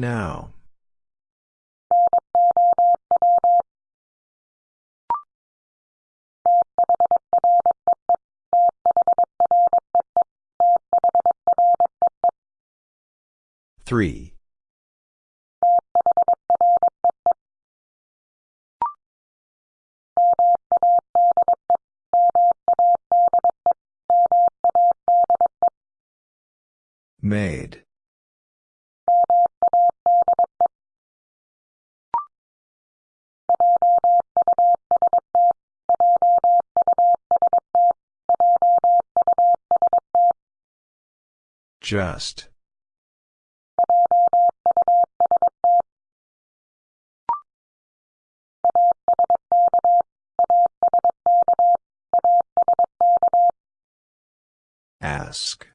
Now. Three. Made. Just. Ask.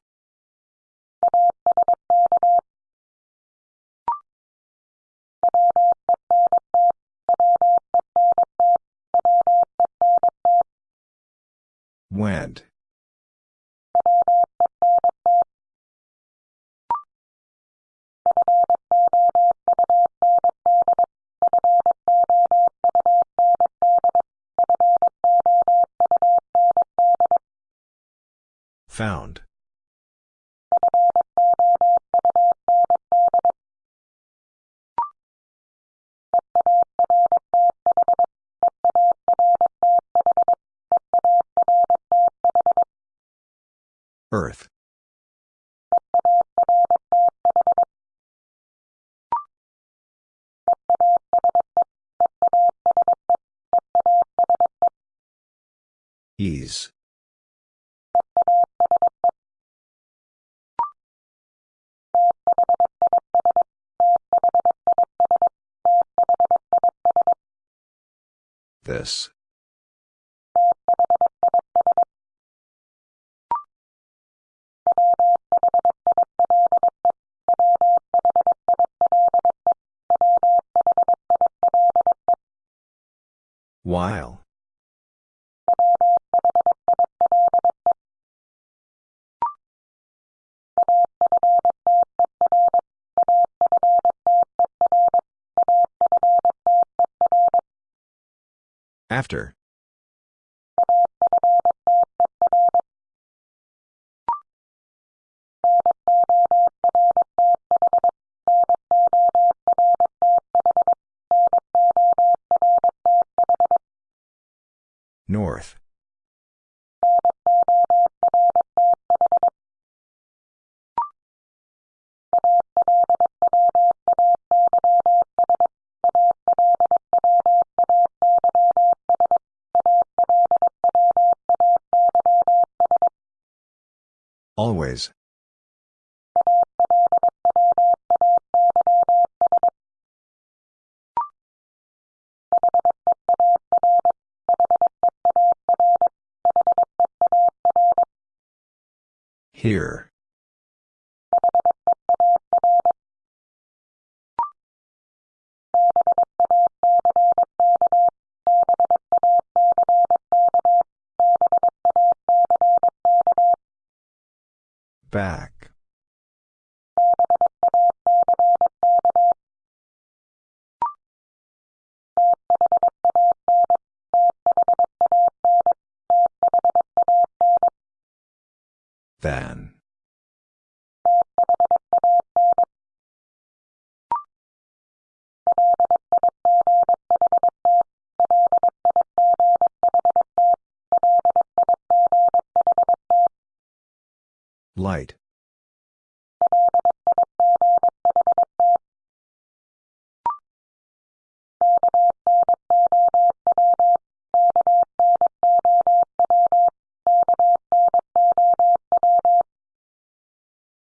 Went. Found. While. After. Here.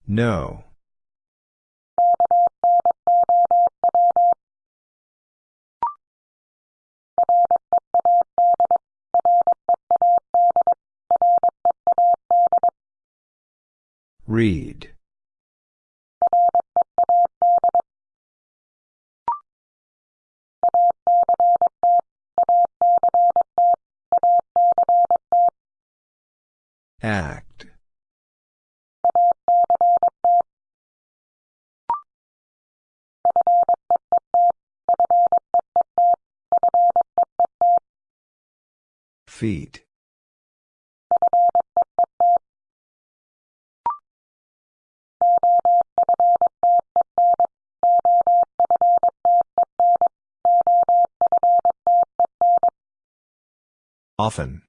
No. Read. Feet. Often.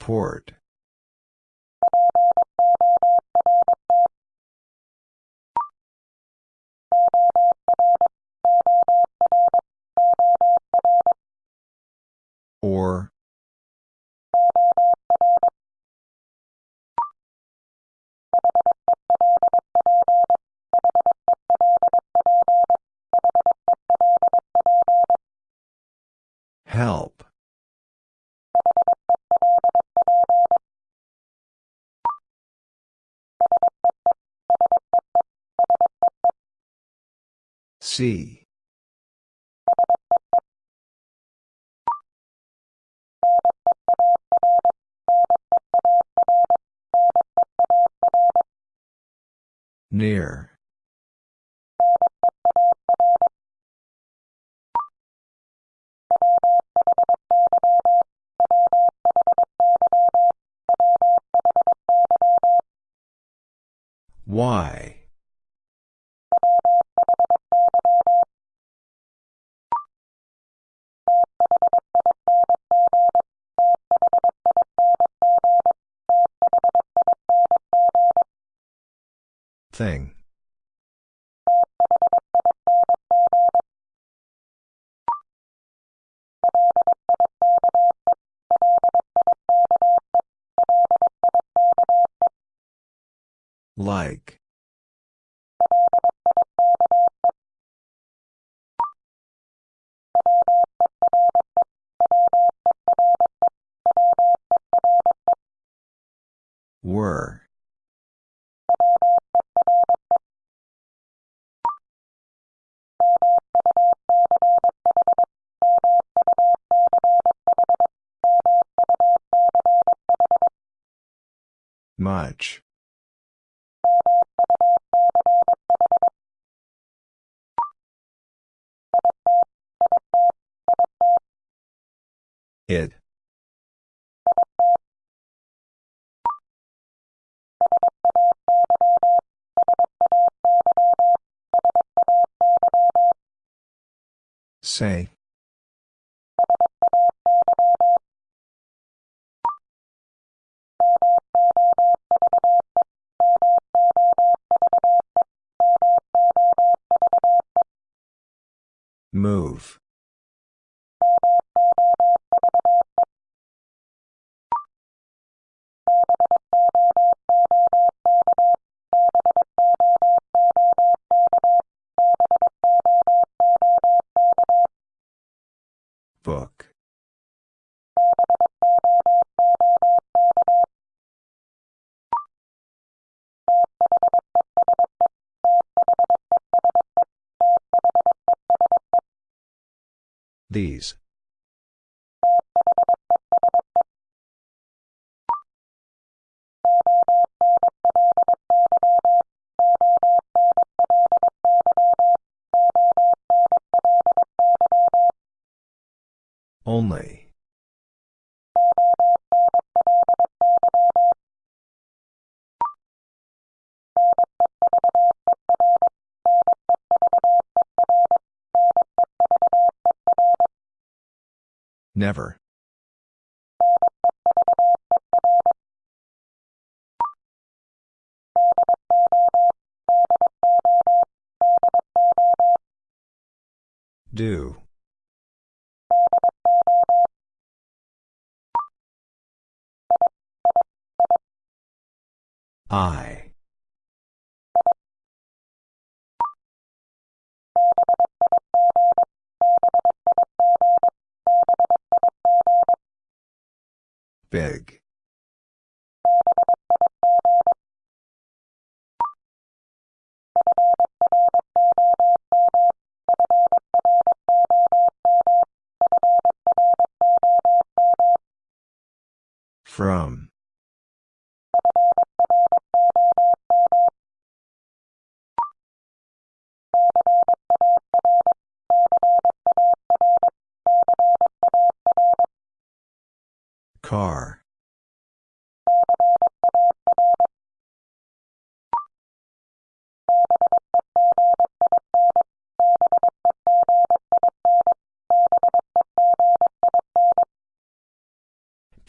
Port. Near. Why? Thing. Like. It. Say. Move. These. Only. Never. Do. I. Big. From.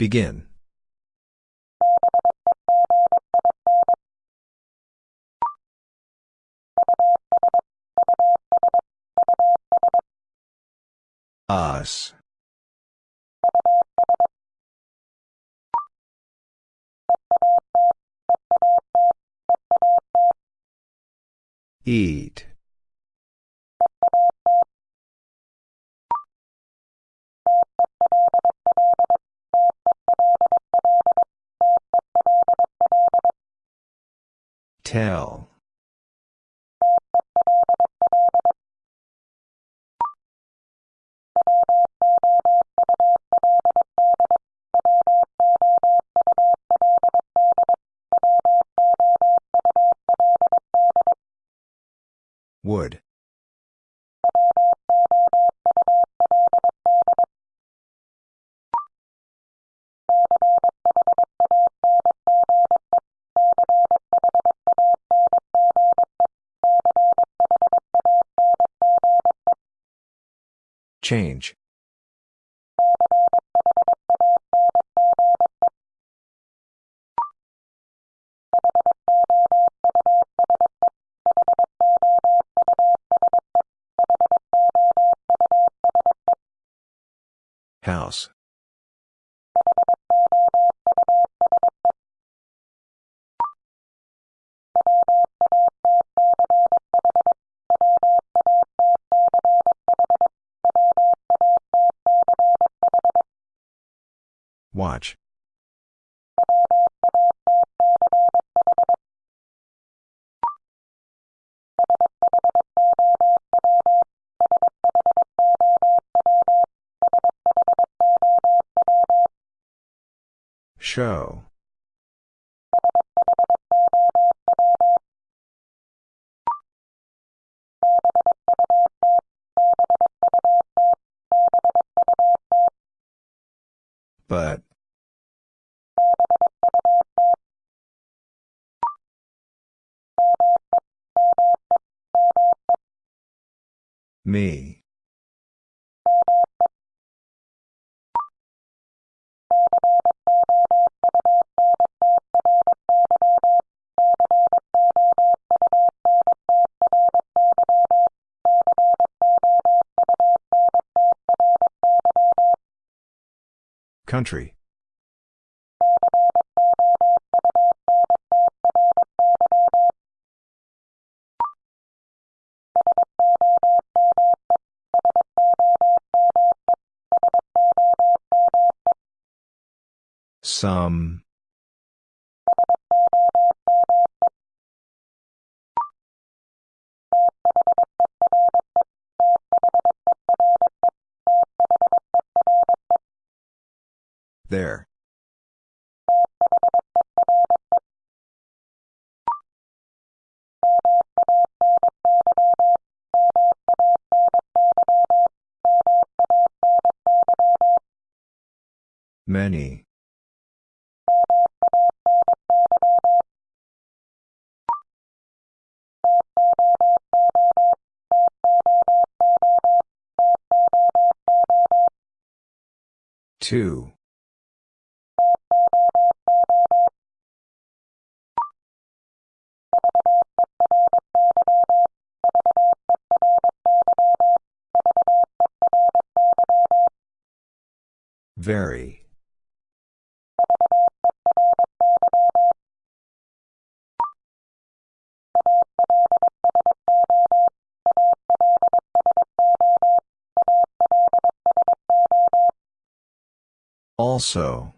Begin. Us. Eat. Tell. Change. House. Watch. Show. But. Me. Country. Some. There. Many. Two. Very. Also.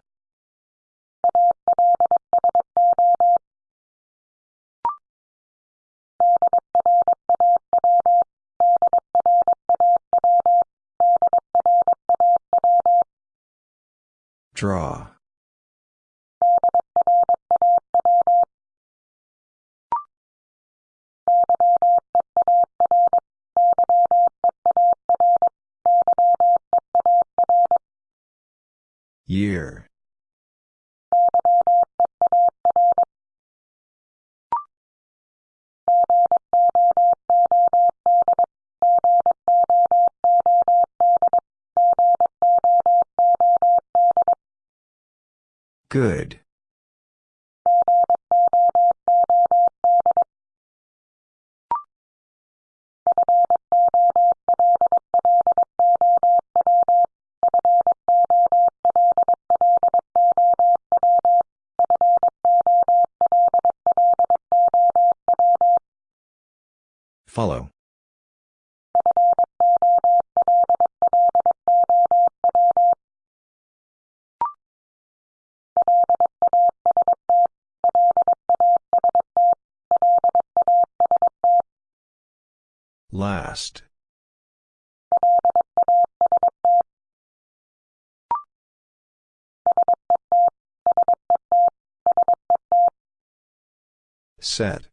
Draw. Good. Follow. Last. Set.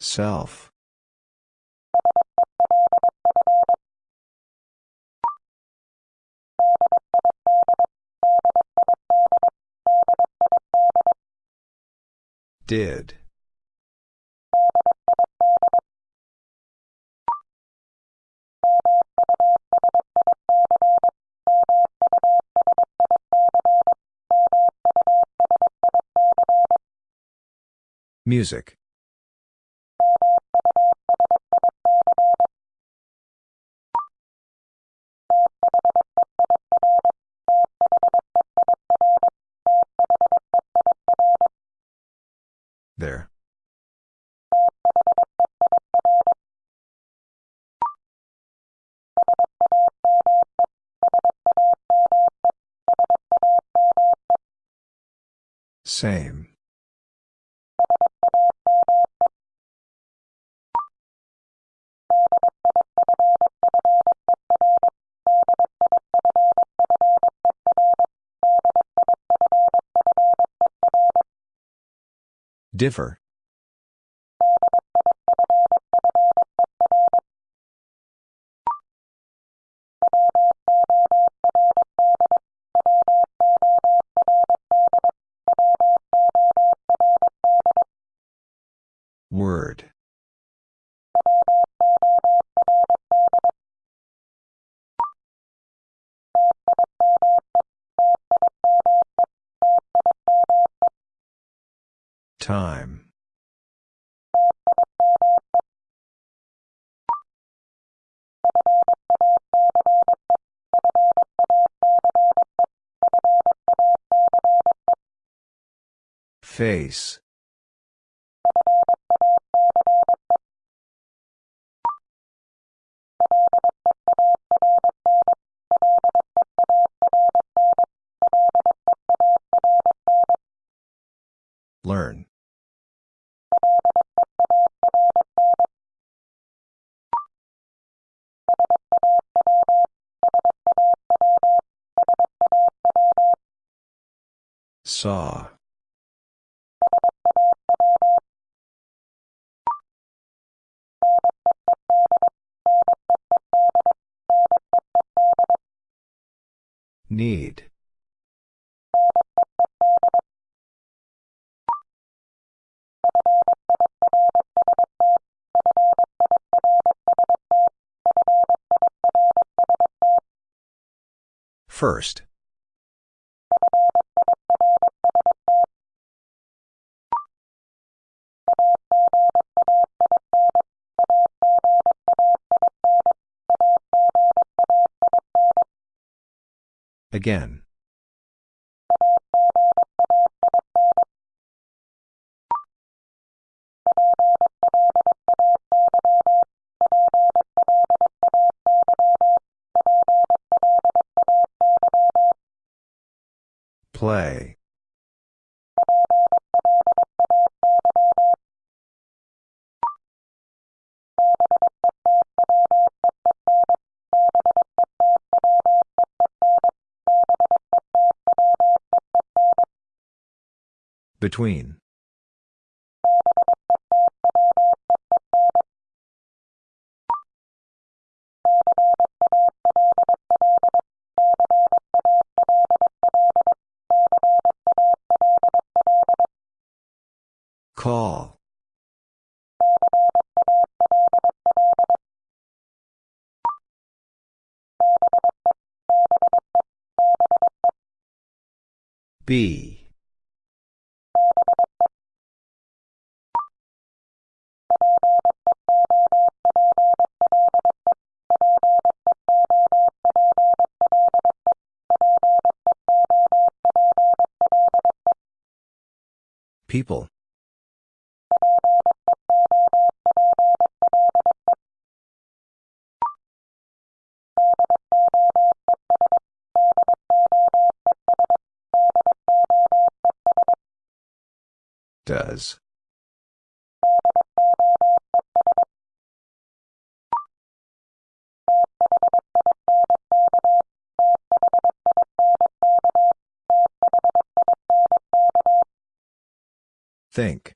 Self. Did. Music. Same. Differ. Face. Learn. Saw. Need. First. Again. Play. Between. Call. B. People. Does. Think.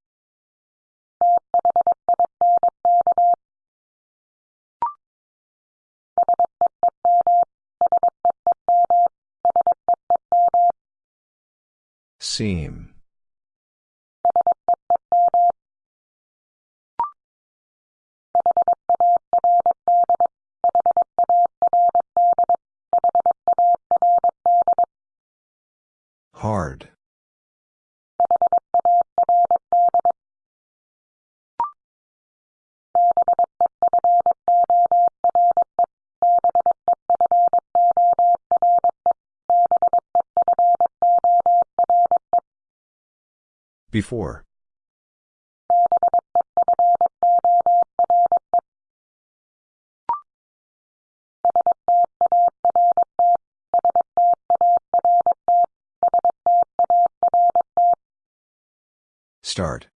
Seam. Before. Start.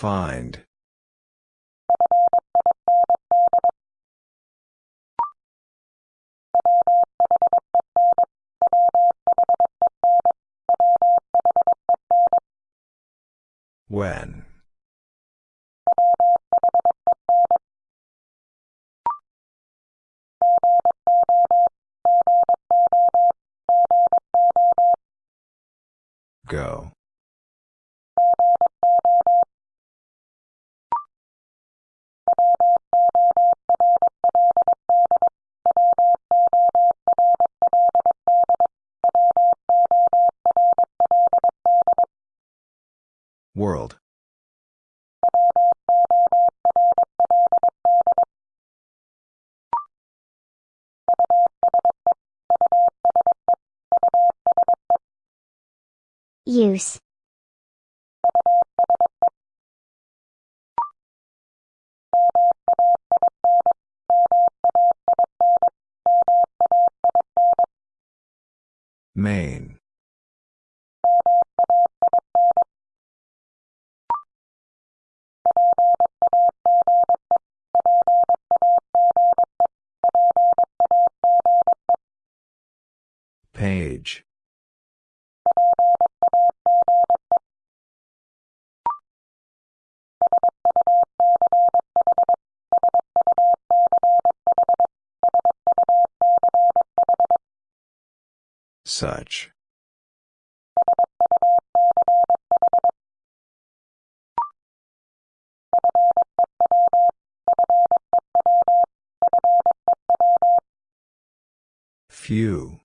Find. World. Use. Such. Few.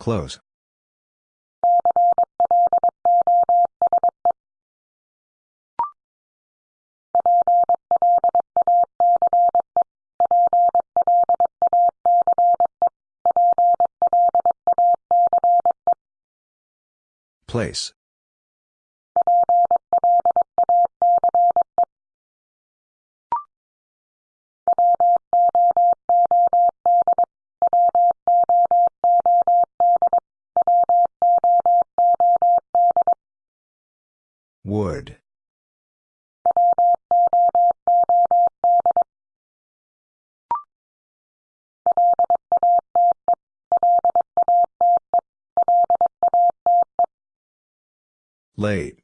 Close. Place. Late.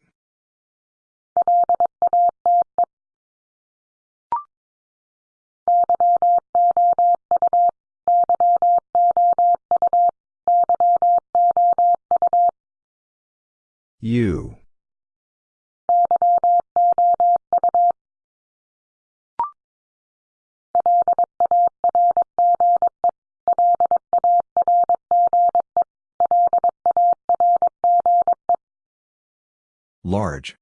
You. Large.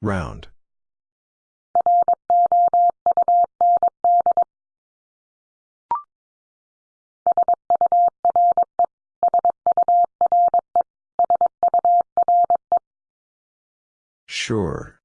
Round. Sure.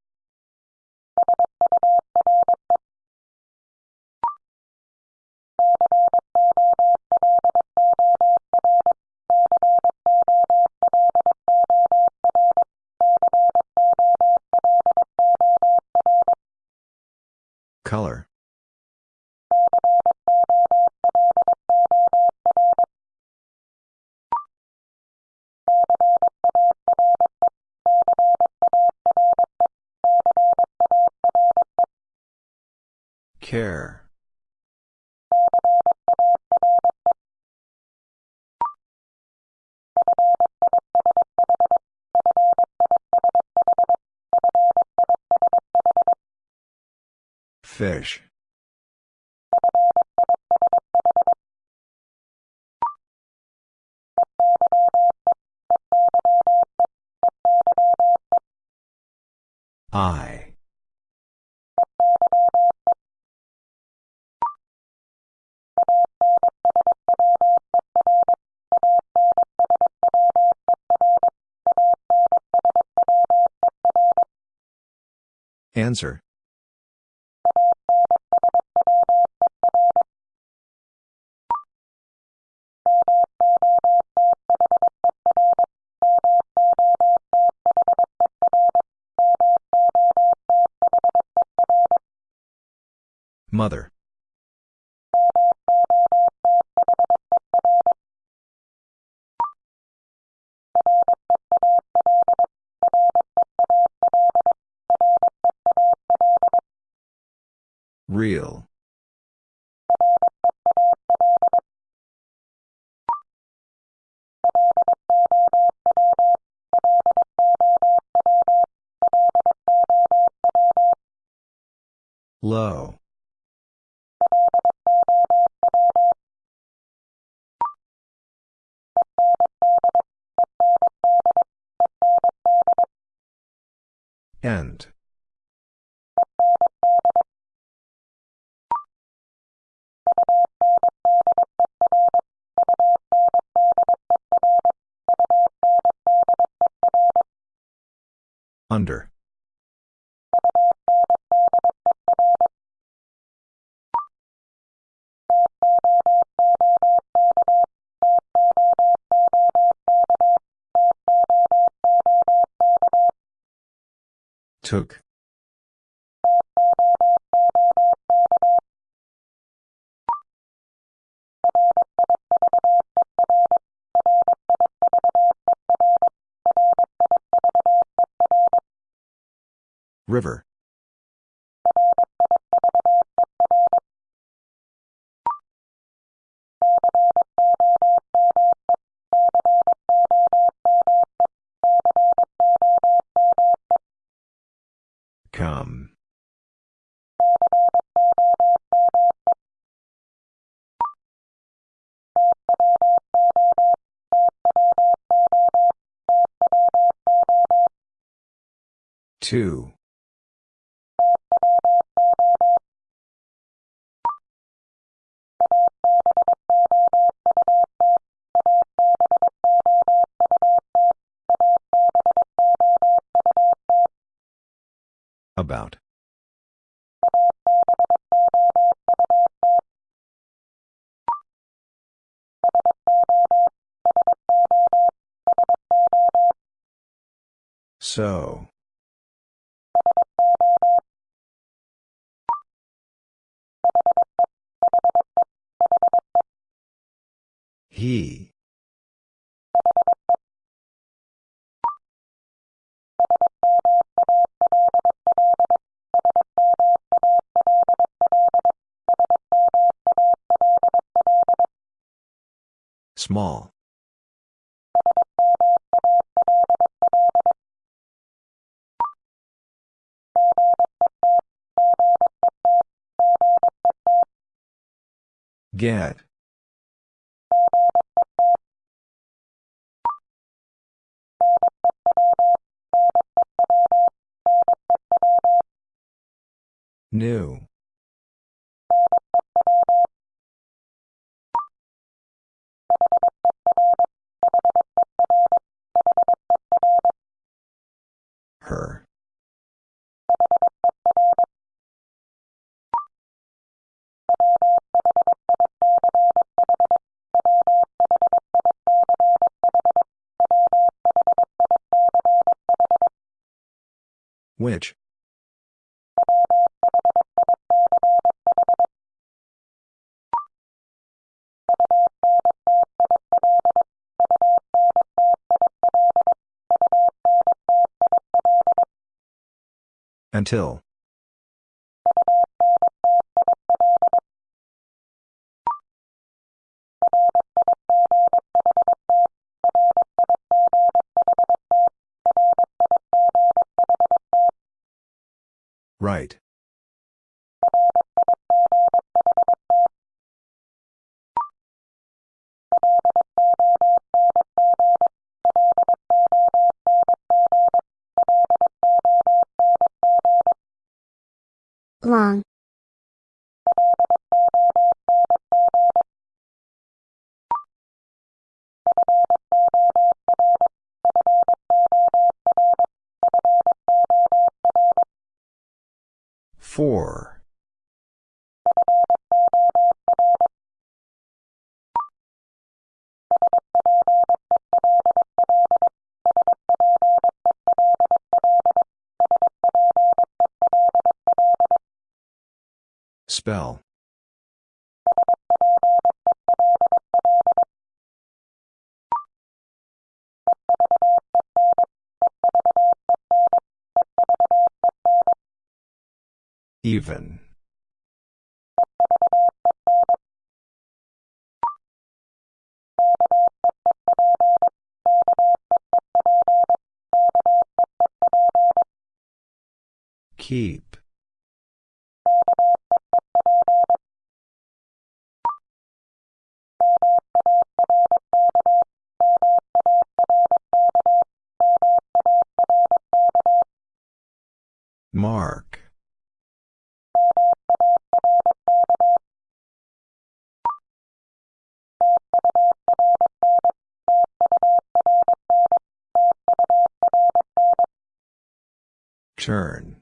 Fish. I. Answer. Mother. Took. River. Two. About. So. He. Small. Get. New. Her. Which? Until. Right. Even. Keep. Turn.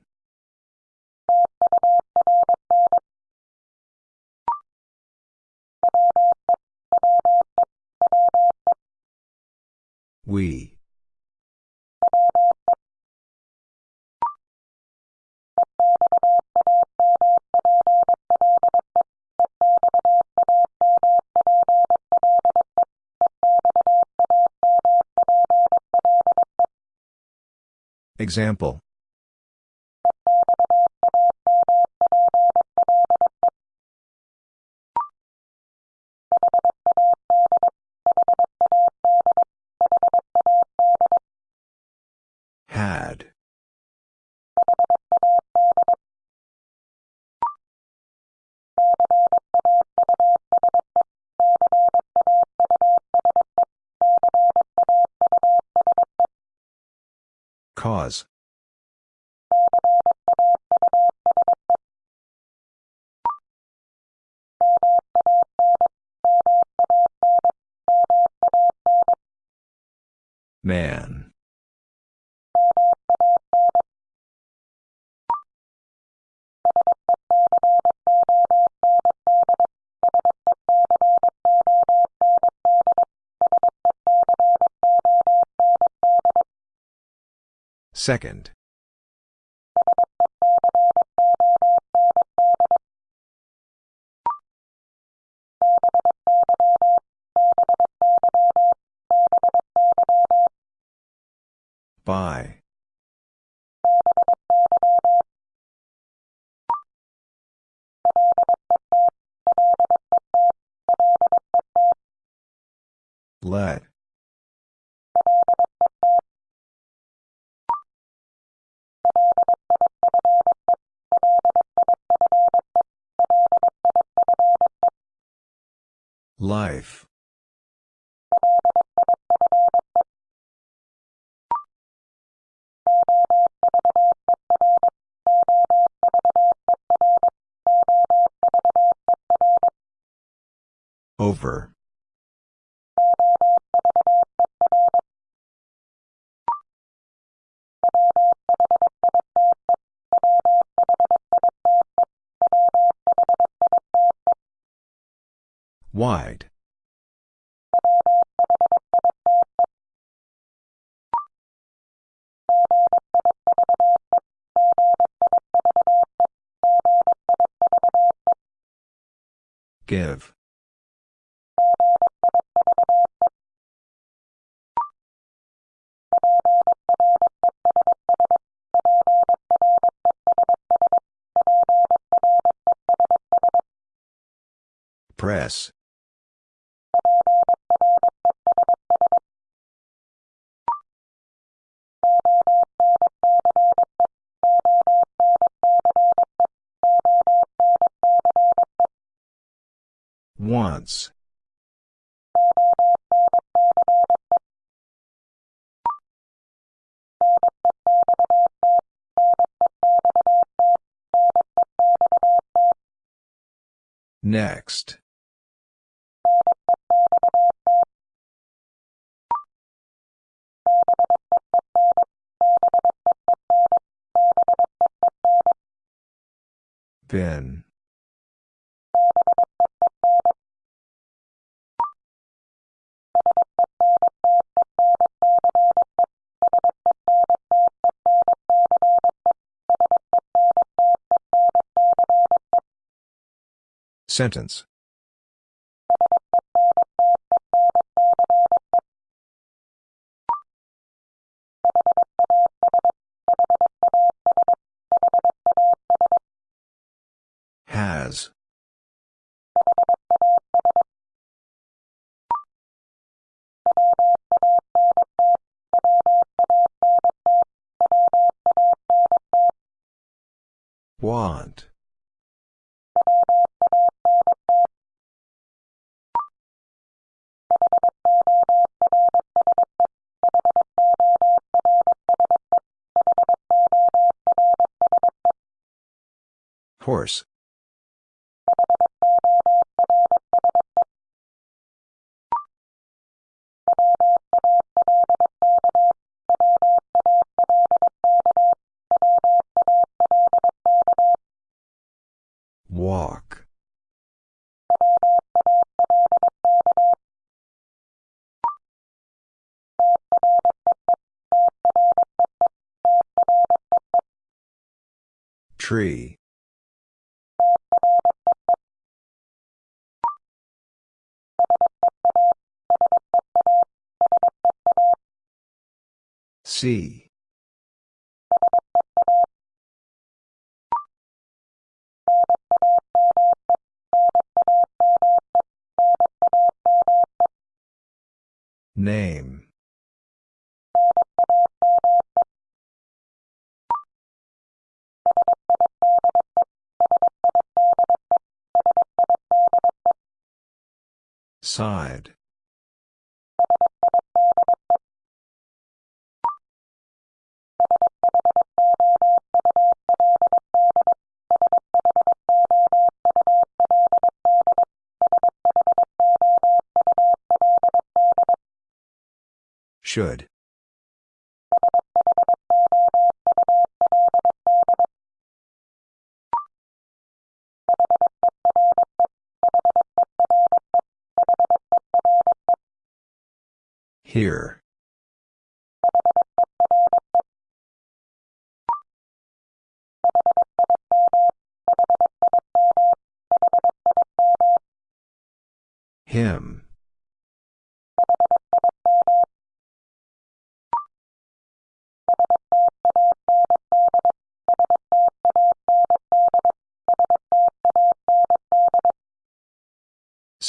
We. Example. Cause. Man. Second. By. Let. Life. Over. Wide. Give. Press. Once. Next. Bin. Sentence. Walk. Tree. See. Name. Side. Should. Here.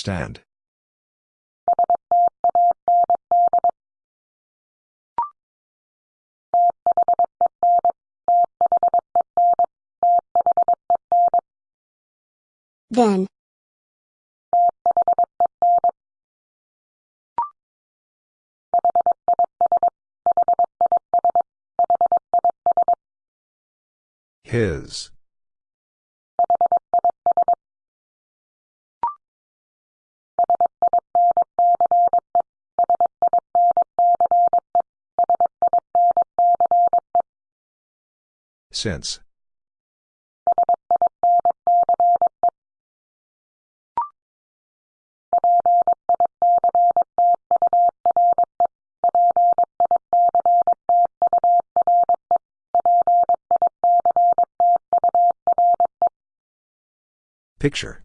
Stand. Then. His. Since. Picture.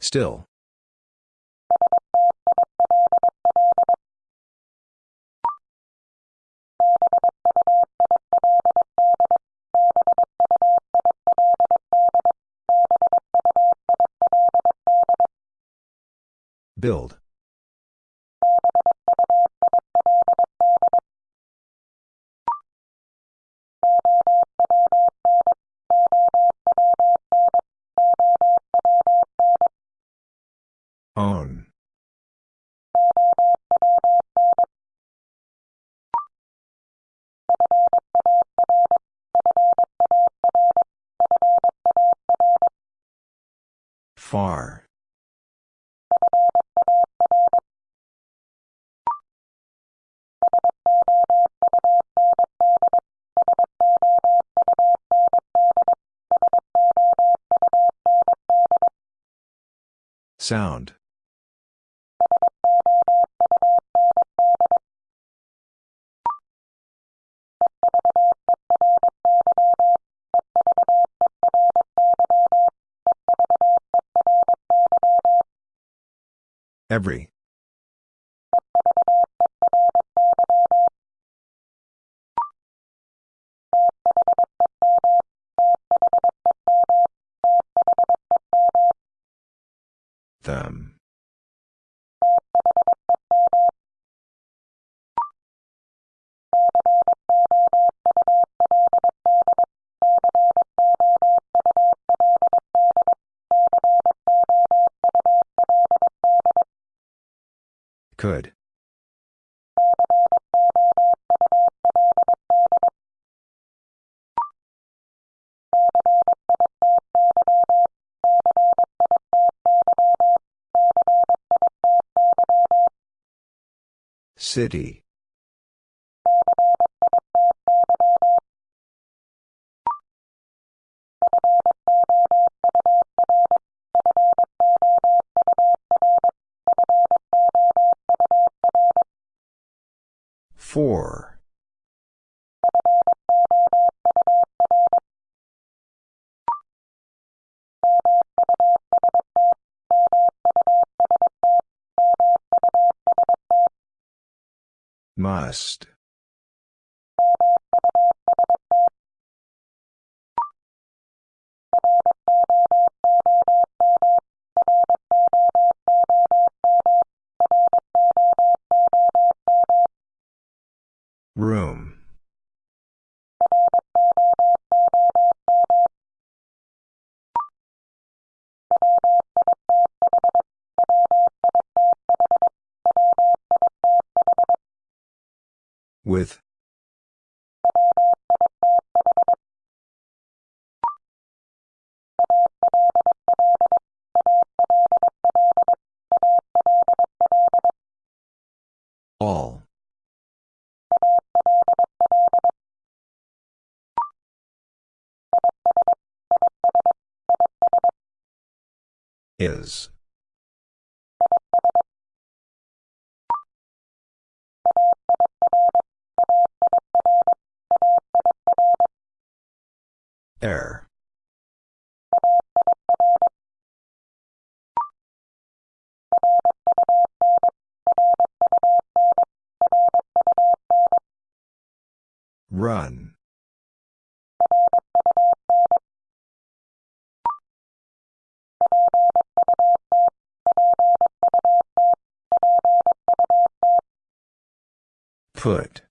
Still. Build. Sound. Every. Them. Could. City. Must. Room. Air. Run. Put.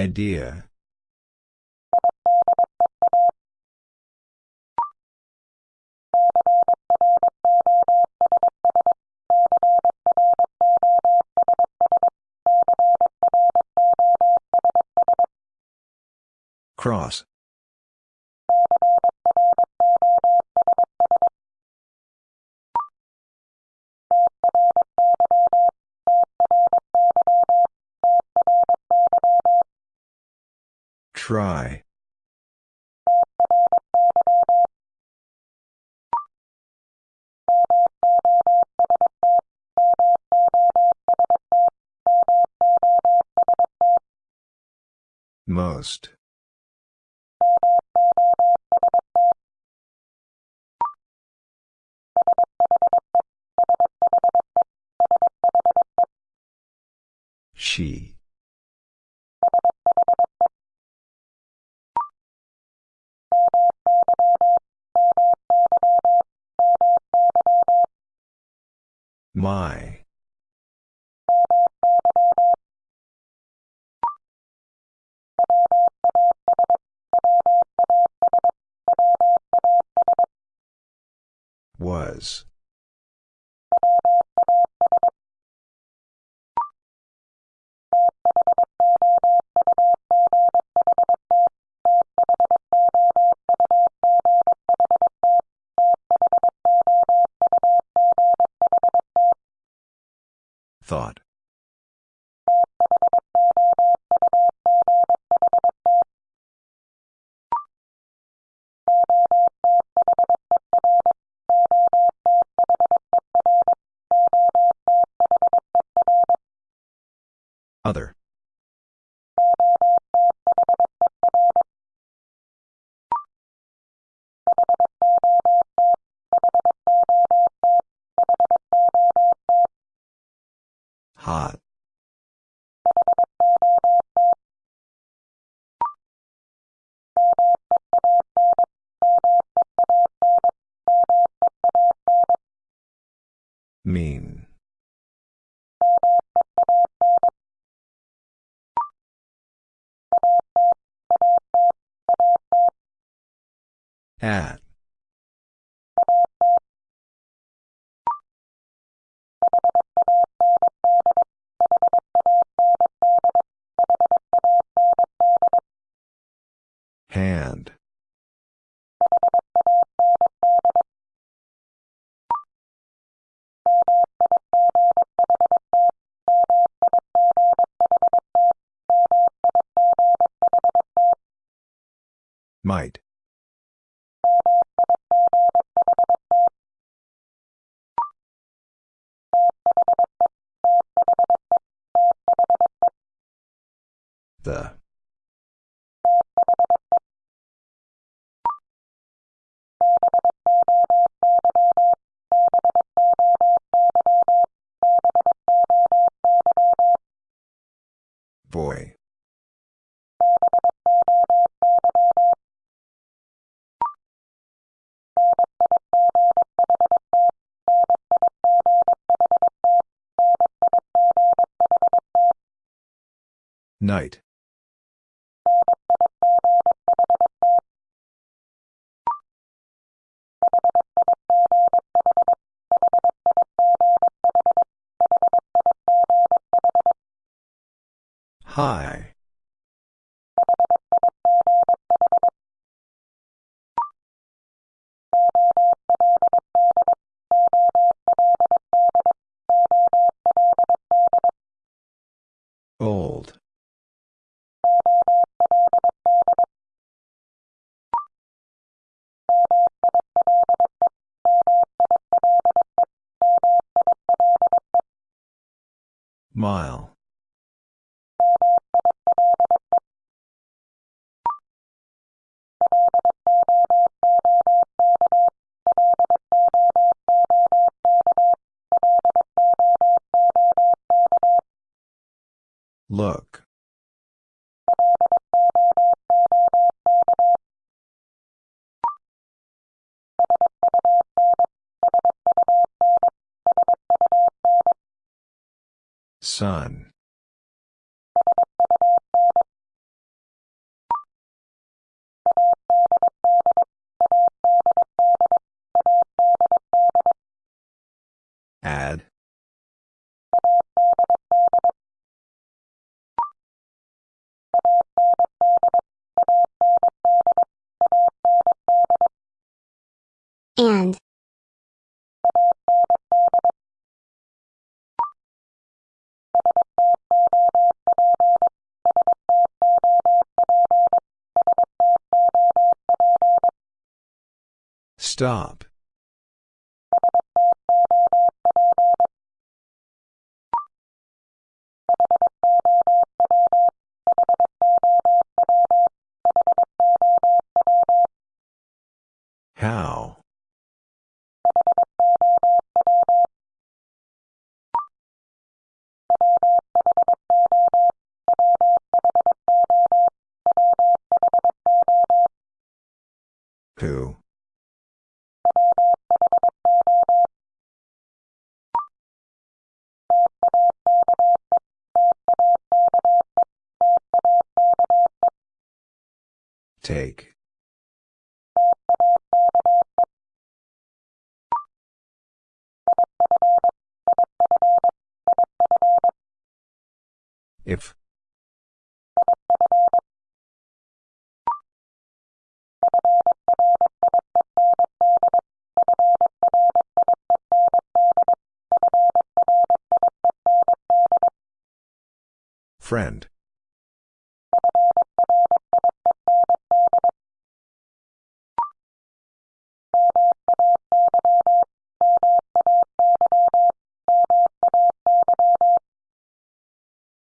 Idea. Cross. Try. Most. My. Was. Thought. Night. High. Stop. How? Who? Take. If. Friend.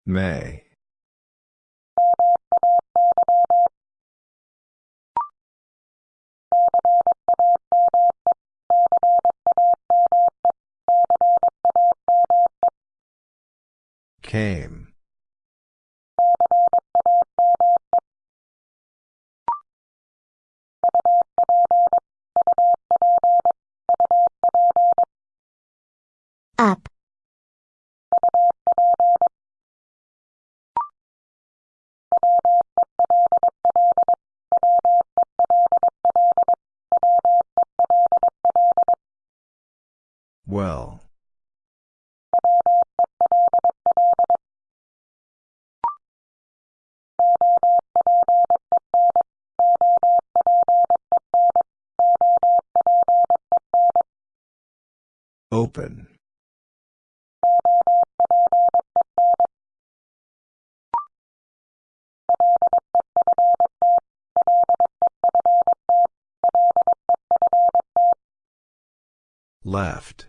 May. Came. Open. Left.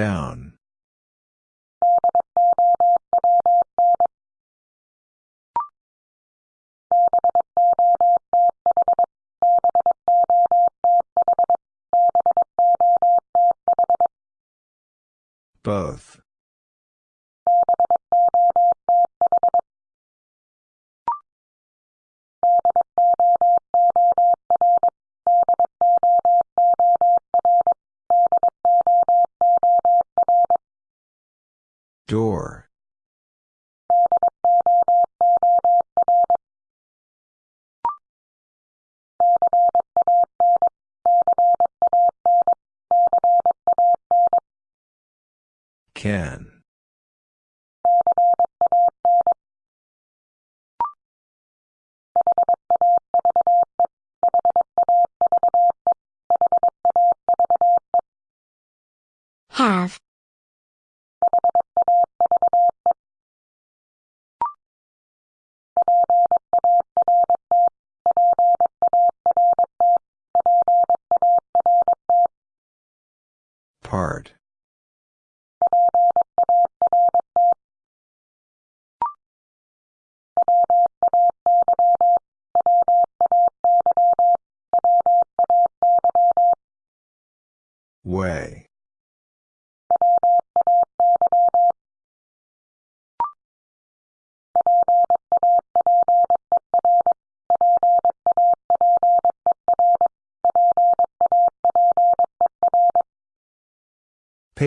Down.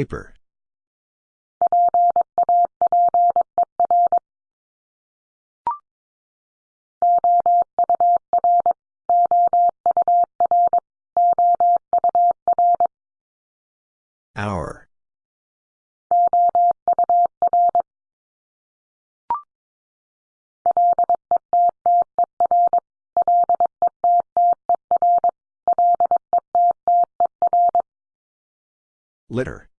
Paper. Hour. Litter.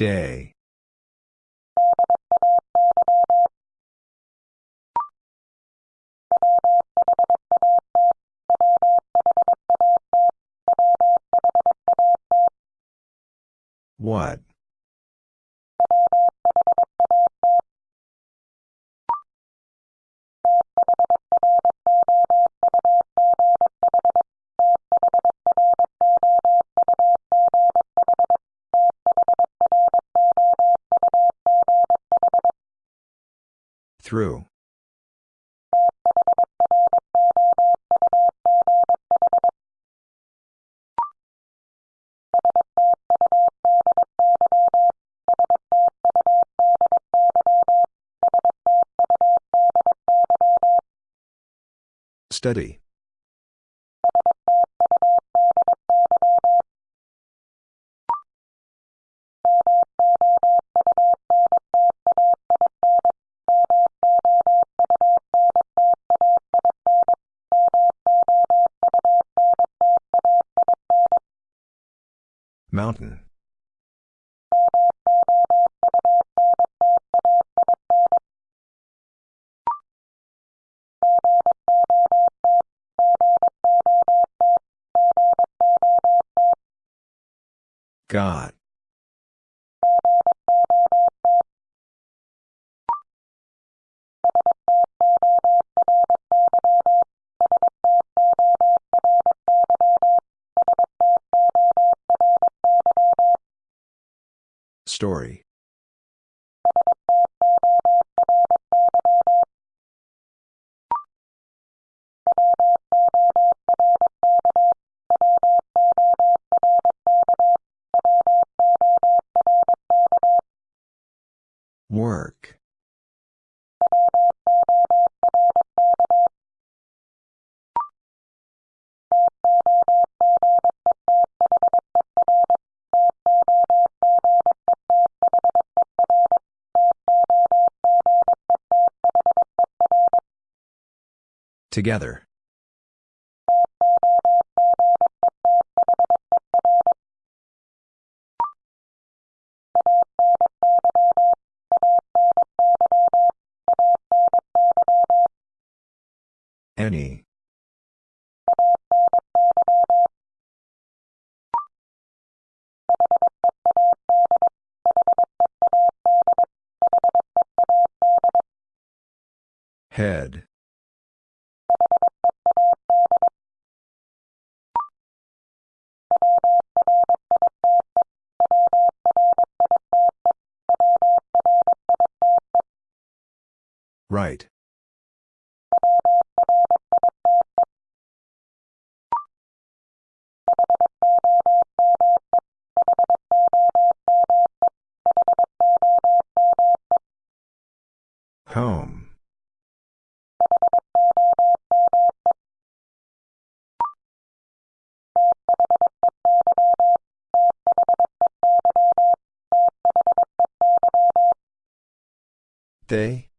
Day. What? Through. Study. God. Together. Any. Head. Right. They?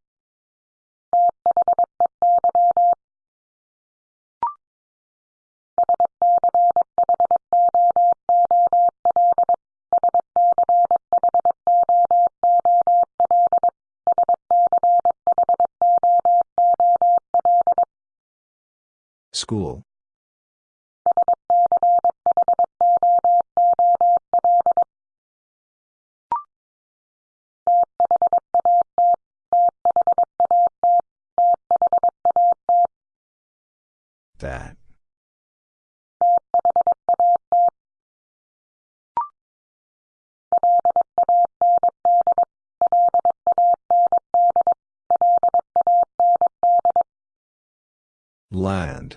Land.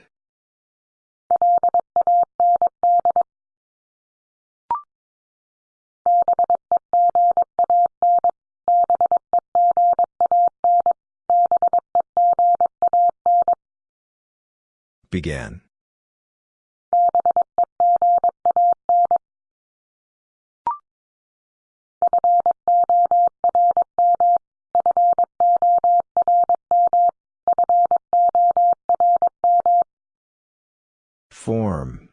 Began. Form.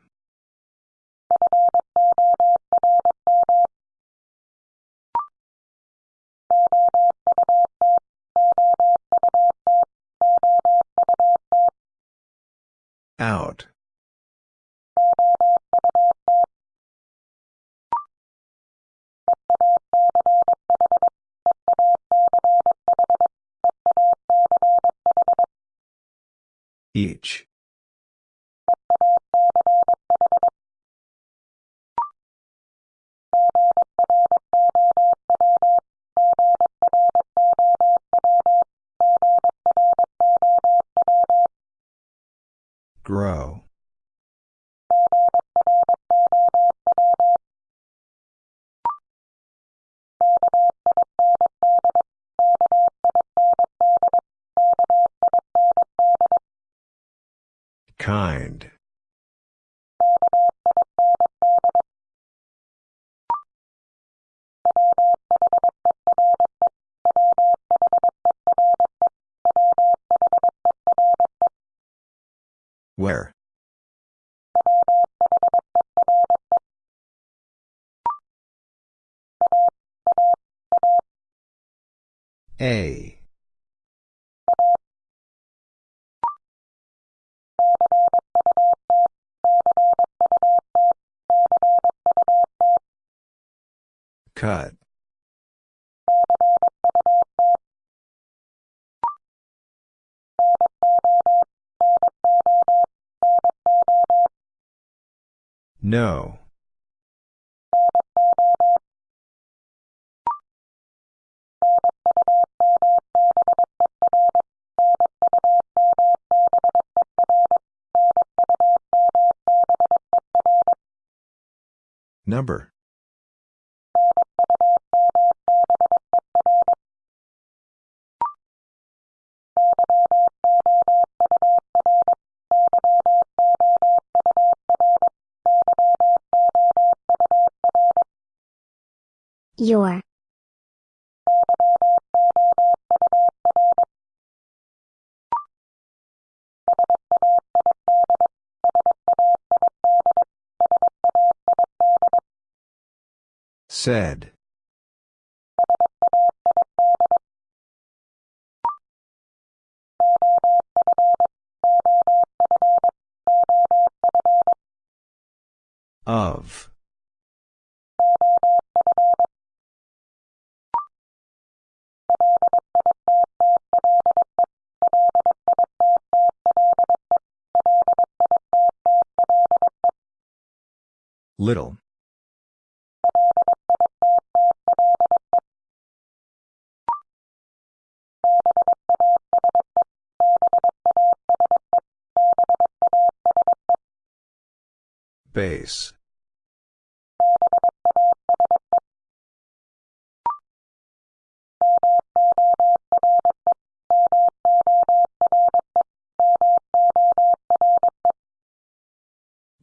A. Cut. No. Number. Your. Said. Of. Little. Base.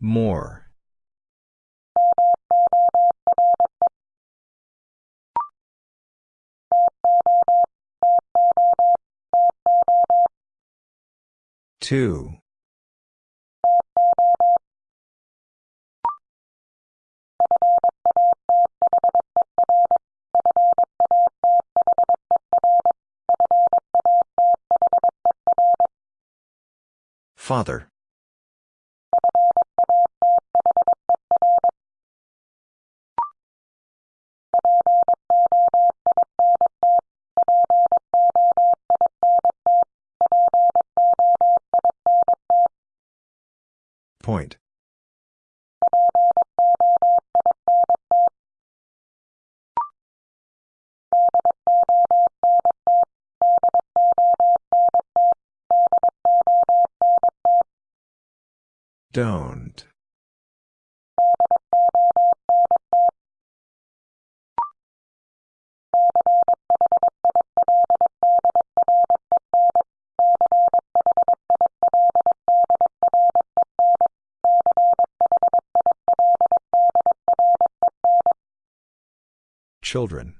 More. Two. Father. Point. Don't. Children.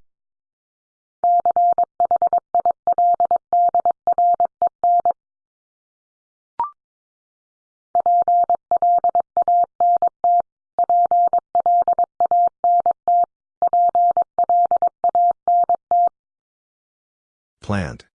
Plant.